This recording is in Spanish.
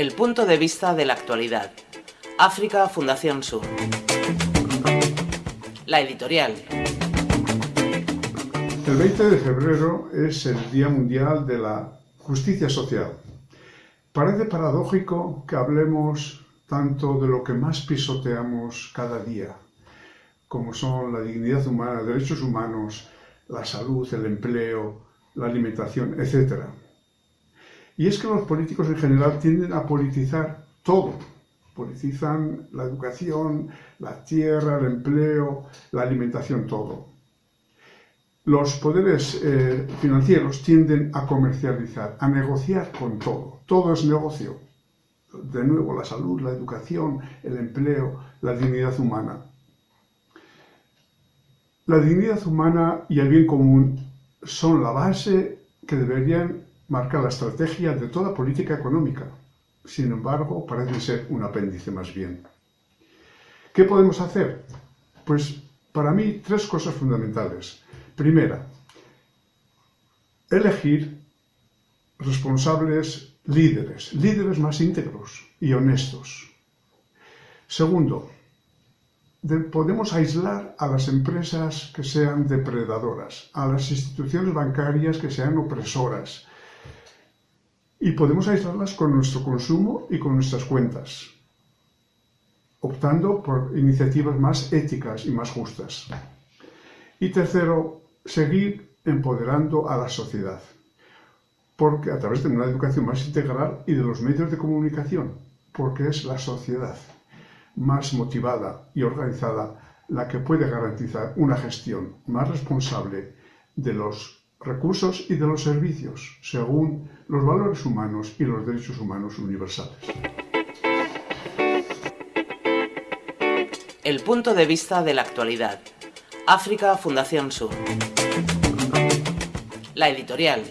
El punto de vista de la actualidad. África Fundación Sur. La editorial. El 20 de febrero es el Día Mundial de la Justicia Social. Parece paradójico que hablemos tanto de lo que más pisoteamos cada día, como son la dignidad humana, derechos humanos, la salud, el empleo, la alimentación, etc. Y es que los políticos en general tienden a politizar todo. Politizan la educación, la tierra, el empleo, la alimentación, todo. Los poderes eh, financieros tienden a comercializar, a negociar con todo. Todo es negocio. De nuevo, la salud, la educación, el empleo, la dignidad humana. La dignidad humana y el bien común son la base que deberían marcar la estrategia de toda política económica. Sin embargo, parece ser un apéndice más bien. ¿Qué podemos hacer? Pues para mí tres cosas fundamentales. Primera, elegir responsables líderes, líderes más íntegros y honestos. Segundo, podemos aislar a las empresas que sean depredadoras, a las instituciones bancarias que sean opresoras, y podemos aislarlas con nuestro consumo y con nuestras cuentas, optando por iniciativas más éticas y más justas. Y tercero, seguir empoderando a la sociedad, porque a través de una educación más integral y de los medios de comunicación, porque es la sociedad más motivada y organizada la que puede garantizar una gestión más responsable de los recursos y de los servicios, según los valores humanos y los derechos humanos universales. El punto de vista de la actualidad. África Fundación Sur. La editorial.